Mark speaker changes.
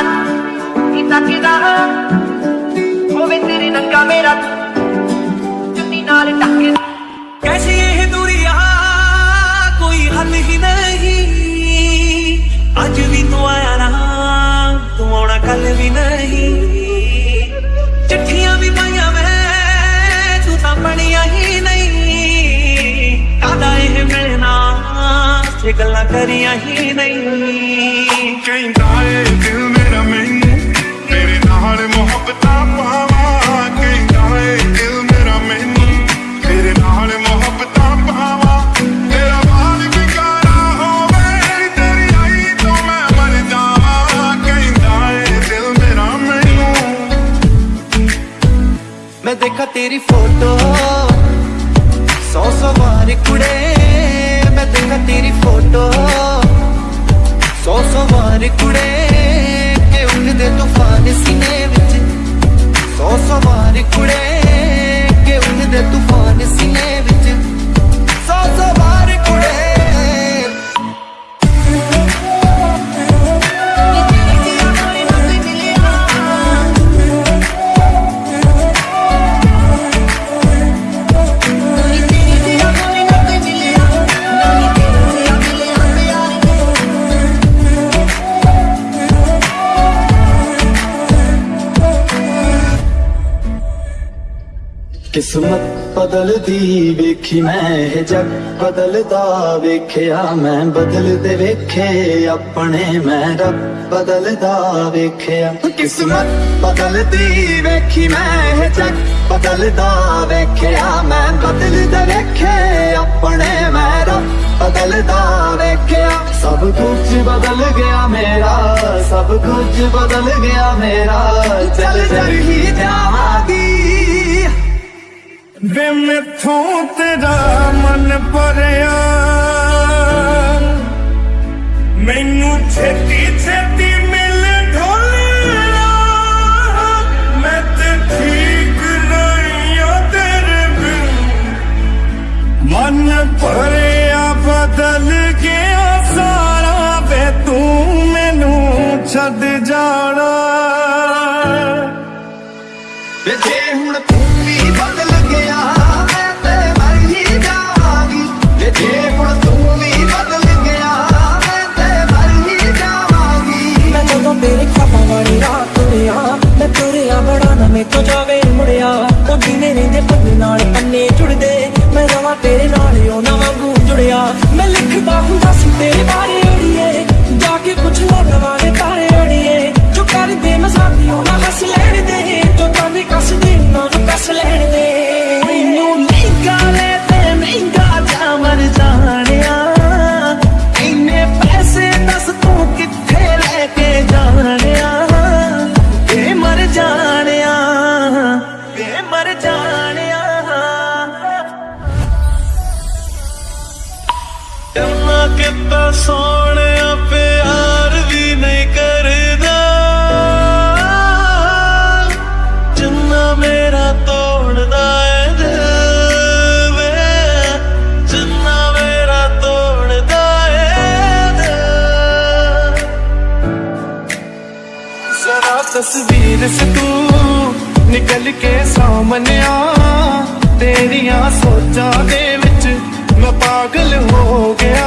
Speaker 1: campionat y t'ha come तेरे नंगा मेरा जुत्ती नाल टक
Speaker 2: कैसी ये दुनिया कोई हल ही नहीं। आज भी तू आया ना तू आना कल भी नहीं। चिट्ठियाँ भी पाइया मैं तू तो पढ़िया ही नहीं। कादा ये मिलना से
Speaker 3: गल्ला करिया ही नहीं। कहीं ਤੇਰੀ
Speaker 2: ਫੋਟੋ। ਸੌ ਸੌ ਵਾਰ ਕੁੜੇ, ਮੈਂ ਦੇਖਾ ਤੇਰੀ ਫੋਟੋ। ਸੌ ਸੌ ਵਾਰ ਕੁੜੇ, ਕਿ ਉੱਠਦੇ ਤੂਫਾਨ ਸੀਨੇ ਵਿੱਚ। ਸੌ ਸੌ ਵਾਰ ਕੁੜੇ, ਕਿ ਉੱਠਦੇ ਤੂਫਾਨ
Speaker 4: ਕਿਸਮਤ ਬਦਲਦੀ ਵੇਖੀ ਮੈਂ ਇਹ ਜੱਗ ਬਦਲਦਾ ਵੇਖਿਆ ਮੈਂ ਬਦਲਦੇ ਵੇਖੇ ਆਪਣੇ ਮੈਂ ਰੱਬ ਬਦਲਦਾ ਵੇਖਿਆ ਕਿਸਮਤ ਬਦਲਦੀ ਵੇਖੀ ਮੈਂ ਇਹ ਜੱਗ ਬਦਲਦਾ ਵੇਖਿਆ ਮੈਂ ਬਦਲਦੇ ਵੇਖੇ ਆਪਣੇ ਮੈਂ ਰੱਬ ਬਦਲਦਾ ਵੇਖਿਆ ਸਭ ਕੁਝ ਬਦਲ ਗਿਆ ਮੇਰਾ ਸਭ ਕੁਝ ਬਦਲ ਗਿਆ ਮੇਰਾ ਚੱਲ ਚੱਲ ਹੀ ਜਾਵਾਂਗੀ
Speaker 3: ਵੇ ਮੈਥੋਂ ਤੇਰਾ ਮਨ ਭਰਿਆ ਮੈਨੂੰ ਛੇਤੀ ਛੇਤੀ ਮਿਲ ਢੋਲਿਆ ਮੈਂ ਤੇ ਠੀਕ ਨਹੀਂ ਓ ਤੇਰੇ ਬਿਨ ਮਨ ਭਰਿਆ ਬਦਲ ਗਿਆ ਸਾਰਾ ਵੇ ਤੂੰ ਮੈਨੂੰ ਛੱਡ ਜਾਣਾ
Speaker 5: ਤੇਰੇ ਤੁਰਿਆ, ਮੈਂ ਤੁਰਿਆ ਬੜਾ ਨਾ ਮੇ ਤੋਂ ਜਾਵੇ ਮੁੜਿਆ। ਉਹ ਦਿਨੇ ਰਹਿੰਦੇ ਪੰਨੇ ਨਾਲ ਪੰਨੇ ਜੁੜਦੇ, ਮੈਂ ਰਵਾਂ ਤੇਰੇ ਨਾਲ, ਉਹ ਨਾ ਵਾਂਗੂ ਜੁੜਿਆ। ਮੈਂ ਲਿਖਦਾ ਹੁੰਦਾ ਸੀ, ਤੇਰੇ ਬਾਰੇ
Speaker 2: ਸੋਹਣਿਆ ਪਿਆਰ ਵੀ ਨਹੀਂ ਕਰਦਾ। ਜਿੰਨਾ ਮੇਰਾ ਤੋੜਦਾ ਏ ਦਿਲ ਵੇ, ਜਿੰਨਾ ਮੇਰਾ ਤੋੜਦਾ ਏ ਦਿਲ। ਜ਼ਰਾ ਤਸਵੀਰ ਸੇ ਨਿਕਲ ਕੇ ਸਾਹਮਣੇ ਆ। ਤੇਰੀਆਂ ਸੋਚਾਂ ਦੇ ਵਿੱਚ ਮੈਂ ਪਾਗਲ ਹੋ ਗਿਆ।